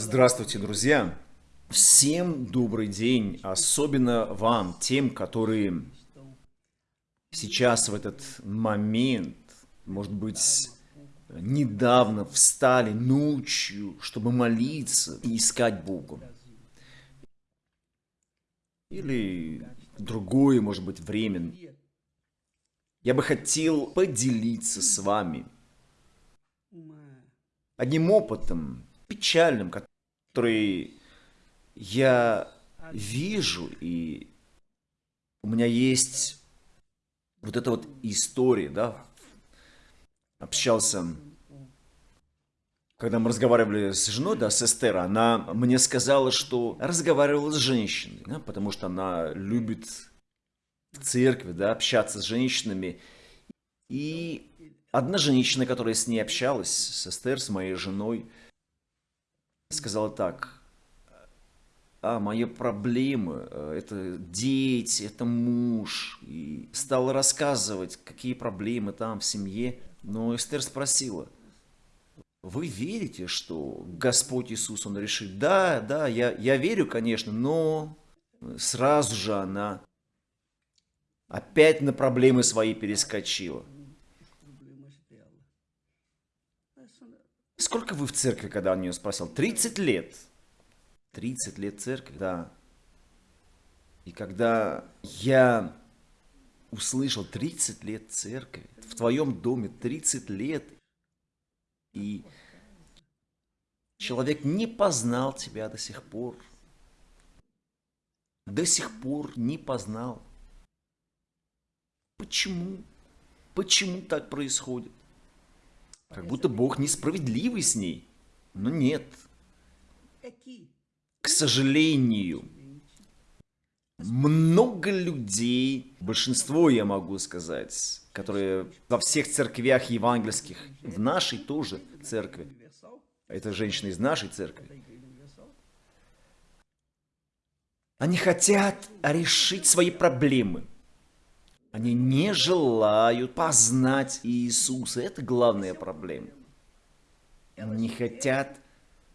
Здравствуйте, друзья! Всем добрый день, особенно вам, тем, которые сейчас в этот момент, может быть, недавно встали ночью, чтобы молиться и искать Бога. Или другое, может быть, время. Я бы хотел поделиться с вами одним опытом, печальным, который я вижу, и у меня есть вот эта вот история, да, общался, когда мы разговаривали с женой, да, с Эстер, она мне сказала, что разговаривала с женщиной, да, потому что она любит в церкви, да, общаться с женщинами, и одна женщина, которая с ней общалась, с Эстер, с моей женой, сказала так, а, мои проблемы, э, это дети, это муж. И стала рассказывать, какие проблемы там в семье. Но Эстер спросила, вы верите, что Господь Иисус, Он решит? Да, да, я, я верю, конечно, но сразу же она опять на проблемы свои перескочила. Сколько вы в церкви, когда он нее спросил? 30 лет. 30 лет церкви, да. И когда я услышал 30 лет церкви, в твоем доме 30 лет, и человек не познал тебя до сих пор, до сих пор не познал. Почему? Почему так происходит? Как будто Бог несправедливый с ней. Но нет. К сожалению, много людей, большинство, я могу сказать, которые во всех церквях евангельских, в нашей тоже церкви, это женщина из нашей церкви, они хотят решить свои проблемы – они не желают познать Иисуса. Это главная проблема. Они не хотят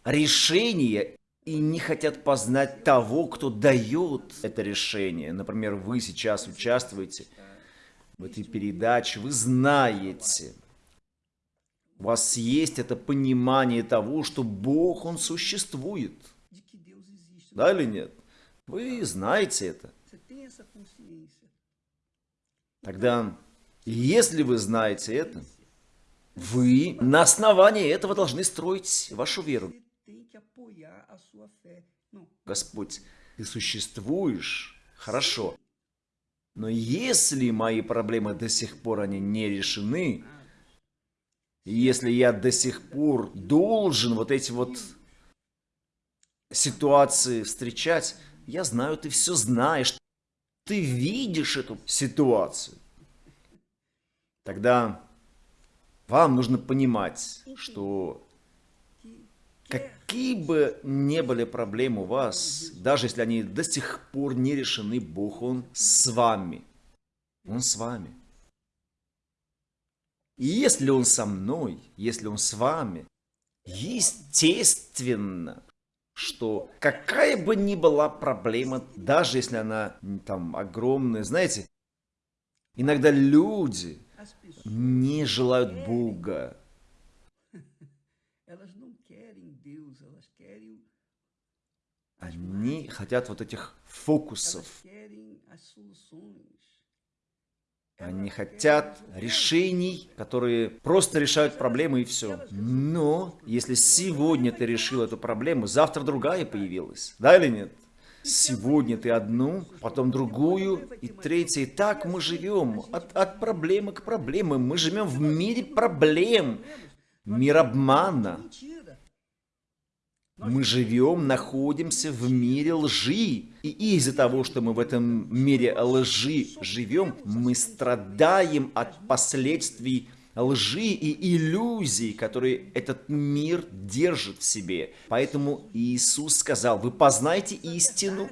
решения и не хотят познать того, кто дает это решение. Например, вы сейчас участвуете в этой передаче, вы знаете, у вас есть это понимание того, что Бог, Он существует. Да или нет? Вы знаете это. Тогда, если вы знаете это, вы на основании этого должны строить вашу веру. Господь, ты существуешь, хорошо. Но если мои проблемы до сих пор они не решены, если я до сих пор должен вот эти вот ситуации встречать, я знаю, ты все знаешь, ты видишь эту ситуацию, тогда вам нужно понимать, что какие бы ни были проблемы у вас, даже если они до сих пор не решены, Бог, Он с вами. Он с вами. И если Он со мной, если Он с вами, естественно, что какая бы ни была проблема, даже если она там огромная, знаете, иногда люди не желают Бога. Они хотят вот этих фокусов. Они хотят решений, которые просто решают проблемы и все. Но если сегодня ты решил эту проблему, завтра другая появилась. Да или нет? Сегодня ты одну, потом другую и третью. И так мы живем от, от проблемы к проблеме. Мы живем в мире проблем, мир обмана. Мы живем, находимся в мире лжи. И из-за того, что мы в этом мире лжи живем, мы страдаем от последствий лжи и иллюзий, которые этот мир держит в себе. Поэтому Иисус сказал, вы познайте истину,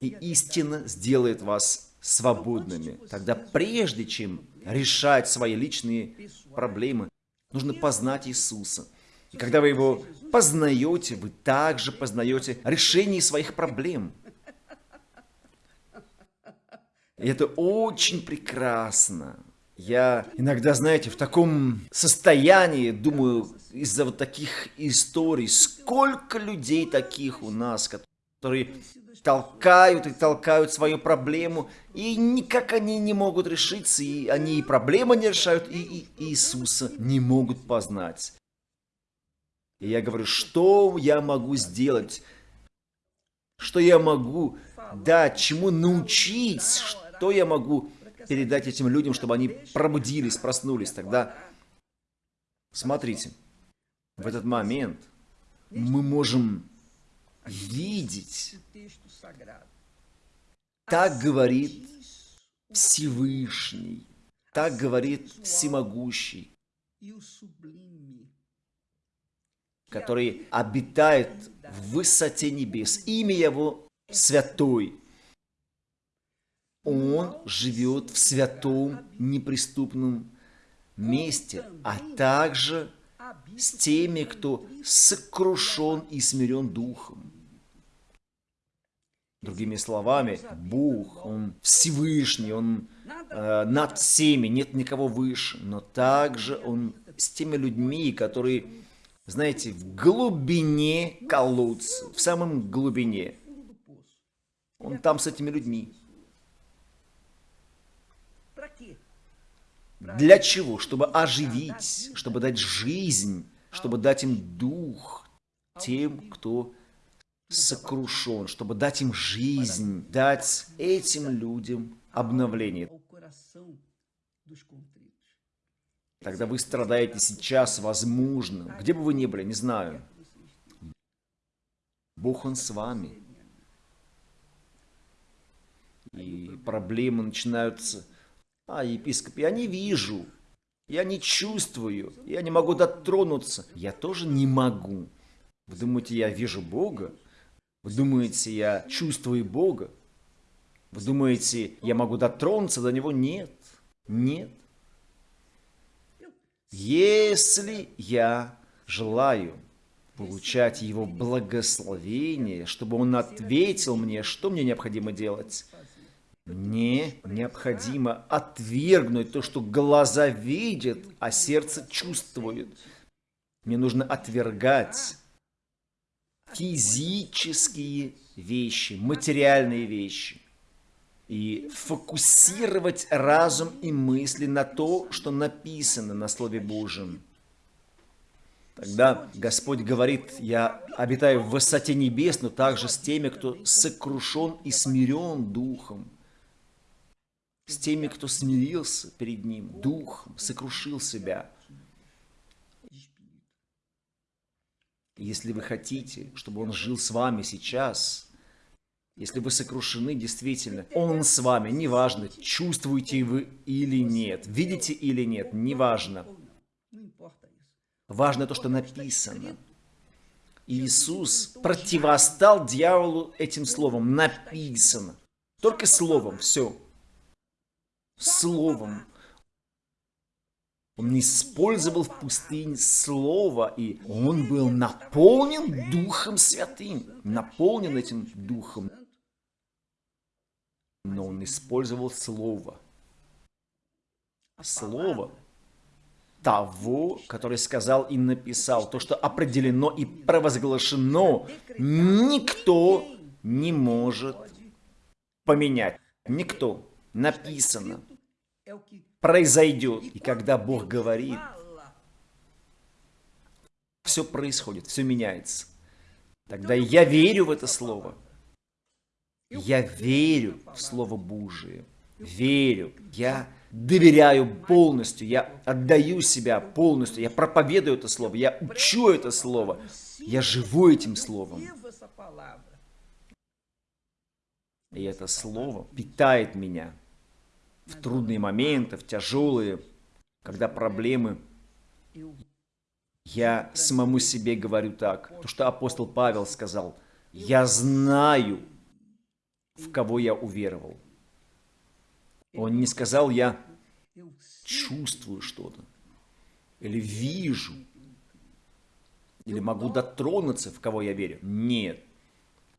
и истина сделает вас свободными. Тогда прежде чем решать свои личные проблемы, нужно познать Иисуса. И когда вы его познаете, вы также познаете решение своих проблем. И это очень прекрасно. Я иногда, знаете, в таком состоянии, думаю, из-за вот таких историй, сколько людей таких у нас, которые толкают и толкают свою проблему, и никак они не могут решиться, и они и проблемы не решают, и, и Иисуса не могут познать. И я говорю, что я могу сделать? Что я могу дать? Чему научить? Что я могу передать этим людям, чтобы они пробудились, проснулись? Тогда, смотрите, в этот момент мы можем видеть. Так говорит Всевышний, так говорит Всемогущий который обитает в высоте небес. Имя его Святой. Он живет в святом, неприступном месте, а также с теми, кто сокрушен и смирен духом. Другими словами, Бог, Он Всевышний, Он э, над всеми, нет никого выше, но также Он с теми людьми, которые знаете, в глубине колодца, в самом глубине. Он там с этими людьми. Для чего? Чтобы оживить, чтобы дать жизнь, чтобы дать им дух тем, кто сокрушен, чтобы дать им жизнь, дать этим людям обновление. Тогда вы страдаете сейчас, возможно, где бы вы ни были, не знаю. Бог, Он с вами. И проблемы начинаются. А, епископ, я не вижу, я не чувствую, я не могу дотронуться. Я тоже не могу. Вы думаете, я вижу Бога? Вы думаете, я чувствую Бога? Вы думаете, я могу дотронуться до Него? Нет. Нет. Если я желаю получать Его благословение, чтобы Он ответил мне, что мне необходимо делать, мне необходимо отвергнуть то, что глаза видят, а сердце чувствует. Мне нужно отвергать физические вещи, материальные вещи и фокусировать разум и мысли на то, что написано на Слове Божьем. Тогда Господь говорит, я обитаю в высоте небес, но также с теми, кто сокрушен и смирен духом. С теми, кто смирился перед Ним духом, сокрушил себя. Если вы хотите, чтобы Он жил с вами сейчас – если вы сокрушены, действительно, Он с вами, неважно, чувствуете вы или нет, видите или нет, неважно. Важно то, что написано. Иисус противостал дьяволу этим словом. Написано. Только словом, все. Словом. Он использовал в пустыне слово, и он был наполнен Духом Святым. Наполнен этим Духом но он использовал слово. Слово того, который сказал и написал, то, что определено и провозглашено, никто не может поменять. Никто. Написано. Произойдет. И когда Бог говорит, все происходит, все меняется. Тогда я верю в это слово. Я верю в Слово Божие. Верю. Я доверяю полностью. Я отдаю себя полностью. Я проповедую это Слово. Я учу это Слово. Я живу этим Словом. И это Слово питает меня в трудные моменты, в тяжелые, когда проблемы. Я самому себе говорю так, то, что апостол Павел сказал, я знаю, в кого я уверовал. Он не сказал, я чувствую что-то или вижу. или могу дотронуться, в кого я верю. Нет.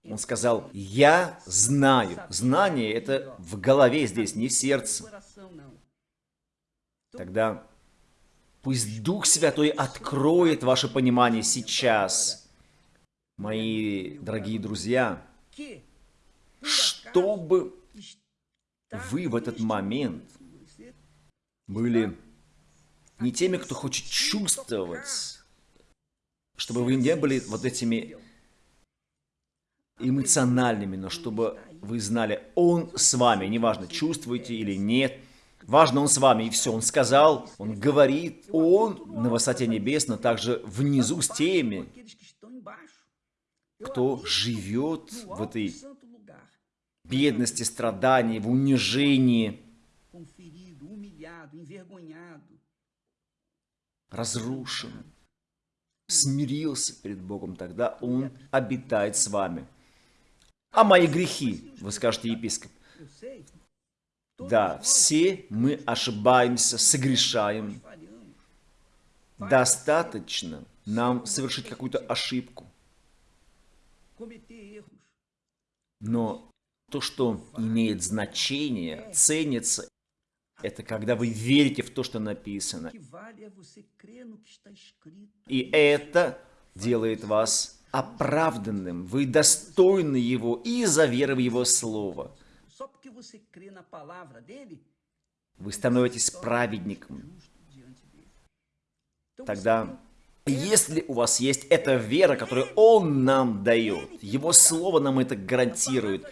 Он сказал, я знаю. Знание это в голове здесь, не в сердце. Тогда пусть Дух Святой откроет ваше понимание сейчас, мои дорогие друзья, чтобы вы в этот момент были не теми, кто хочет чувствовать, чтобы вы не были вот этими эмоциональными, но чтобы вы знали, Он с вами, неважно, чувствуете или нет, важно, Он с вами, и все, Он сказал, Он говорит, Он на высоте небес, но также внизу с теми, кто живет в этой бедности, страдании, в унижении, разрушен, смирился перед Богом, тогда Он обитает с вами. А мои грехи, вы скажете, епископ. Да, все мы ошибаемся, согрешаем. Достаточно нам совершить какую-то ошибку. Но то, что имеет значение, ценится, это когда вы верите в то, что написано. И это делает вас оправданным, вы достойны Его из-за веры в Его Слово. Вы становитесь праведником. Тогда, если у вас есть эта вера, которую Он нам дает, Его Слово нам это гарантирует,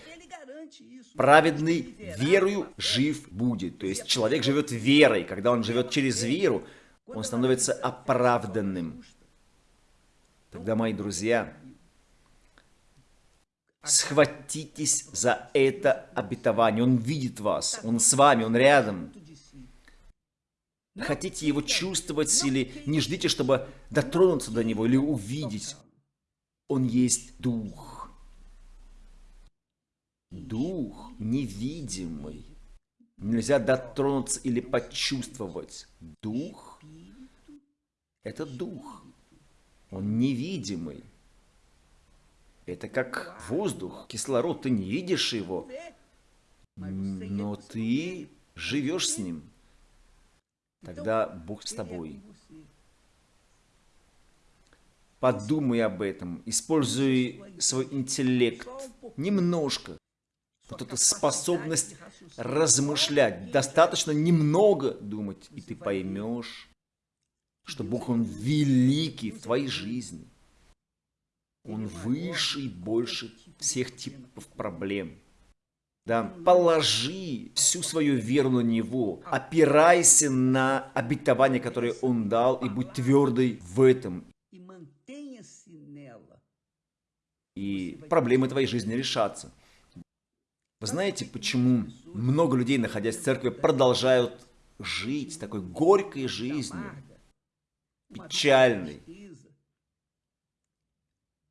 праведный верою жив будет. То есть человек живет верой. Когда он живет через веру, он становится оправданным. Тогда, мои друзья, схватитесь за это обетование. Он видит вас, он с вами, он рядом. Хотите его чувствовать или не ждите, чтобы дотронуться до него или увидеть. Он есть Дух. Дух невидимый. Нельзя дотронуться или почувствовать. Дух – это Дух. Он невидимый. Это как воздух, кислород, ты не видишь его, но ты живешь с ним. Тогда Бог с тобой. Подумай об этом, используй свой интеллект немножко. Вот эта способность размышлять. Достаточно немного думать, и ты поймешь, что Бог, Он великий в твоей жизни. Он выше и больше всех типов проблем. Да, положи всю свою веру на Него, опирайся на обетование, которое Он дал, и будь твердой в этом. И проблемы твоей жизни решатся. Вы знаете, почему много людей, находясь в церкви, продолжают жить такой горькой жизнью? печальной,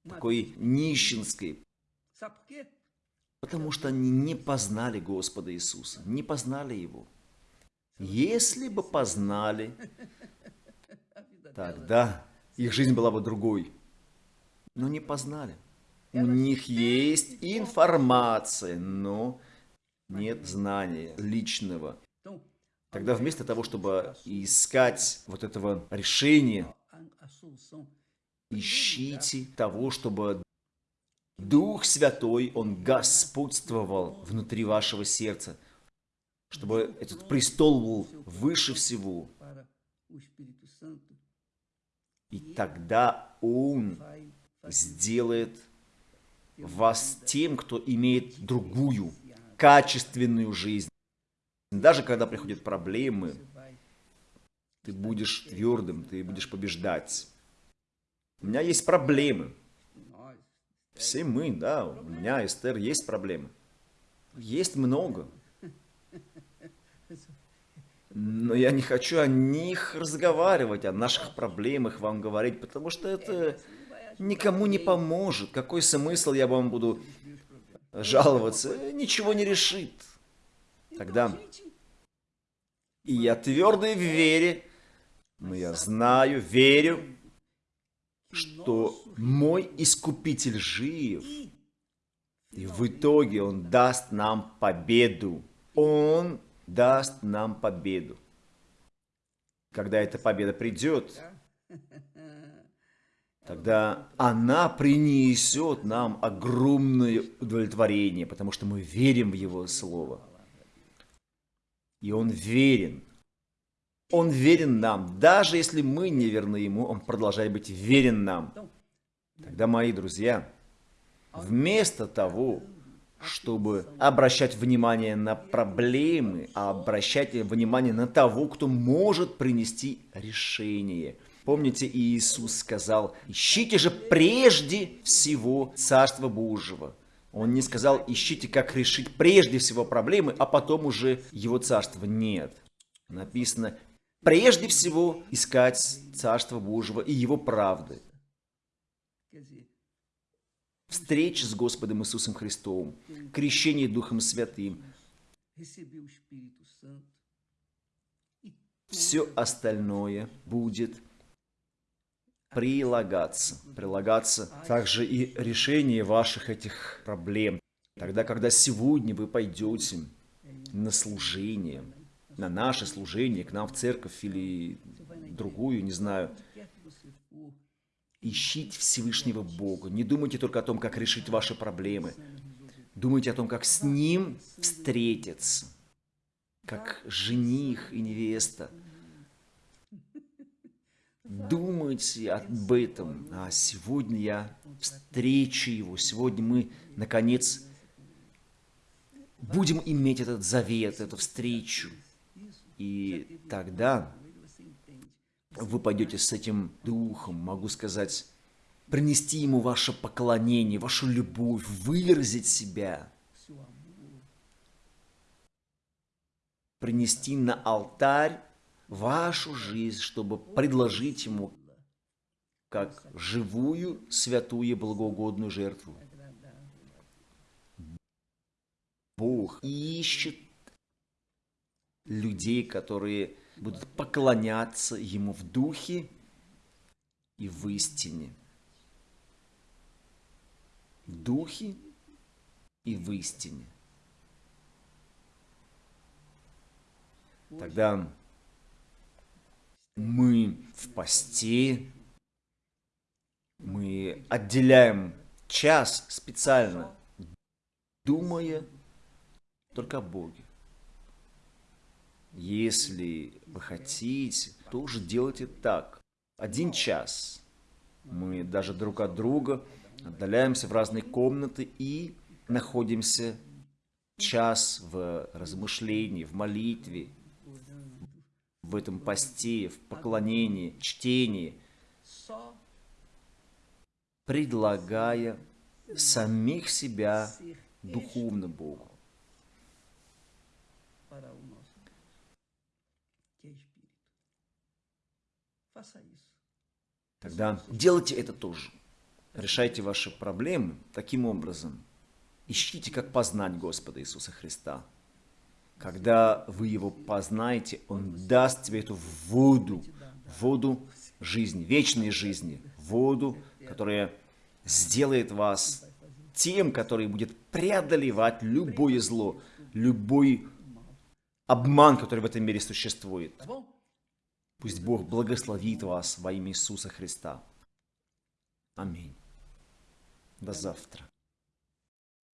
такой нищенской, потому что они не познали Господа Иисуса, не познали Его. Если бы познали, тогда их жизнь была бы другой. Но не познали. У них есть информация, но нет знания личного. Тогда вместо того, чтобы искать вот этого решения, ищите того, чтобы Дух Святой, Он господствовал внутри вашего сердца, чтобы этот престол был выше всего. И тогда Он сделает вас тем, кто имеет другую, качественную жизнь. Даже когда приходят проблемы, ты будешь твердым, ты будешь побеждать. У меня есть проблемы. Все мы, да, у меня, Эстер, есть проблемы. Есть много. Но я не хочу о них разговаривать, о наших проблемах вам говорить, потому что это никому не поможет. Какой смысл я вам буду жаловаться? Ничего не решит. Тогда и я твердый в вере, но я знаю, верю, что мой Искупитель жив. И в итоге Он даст нам победу. Он даст нам победу. Когда эта победа придет, тогда она принесет нам огромное удовлетворение, потому что мы верим в Его Слово. И Он верен. Он верен нам. Даже если мы не верны Ему, Он продолжает быть верен нам. Тогда, мои друзья, вместо того, чтобы обращать внимание на проблемы, а обращать внимание на того, кто может принести решение. Помните, Иисус сказал, ищите же прежде всего Царство Божьего. Он не сказал, ищите, как решить прежде всего проблемы, а потом уже его царства нет. Написано, прежде всего искать Царство Божьего и его правды. Встреча с Господом Иисусом Христом, крещение Духом Святым, все остальное будет прилагаться. Прилагаться также и решение ваших этих проблем. Тогда, когда сегодня вы пойдете на служение, на наше служение, к нам в церковь или другую, не знаю, ищите Всевышнего Бога. Не думайте только о том, как решить ваши проблемы. Думайте о том, как с Ним встретиться, как жених и невеста – думайте об этом. А сегодня я встречу его. Сегодня мы, наконец, будем иметь этот завет, эту встречу. И тогда вы пойдете с этим духом, могу сказать, принести ему ваше поклонение, вашу любовь, выразить себя. Принести на алтарь вашу жизнь, чтобы предложить Ему как живую, святую, благоугодную жертву. Бог ищет людей, которые будут поклоняться Ему в духе и в истине. В духе и в истине. Тогда мы в посте, мы отделяем час специально, думая только о Боге. Если вы хотите, то уже делайте так. Один час. Мы даже друг от друга отдаляемся в разные комнаты и находимся час в размышлении, в молитве, в этом посте, в поклонении, чтении, предлагая самих себя духовно Богу. Тогда делайте это тоже. Решайте ваши проблемы таким образом. Ищите, как познать Господа Иисуса Христа. Когда вы его познаете, он даст тебе эту воду, воду жизни, вечной жизни, воду, которая сделает вас тем, который будет преодолевать любое зло, любой обман, который в этом мире существует. Пусть Бог благословит вас во имя Иисуса Христа. Аминь. До завтра.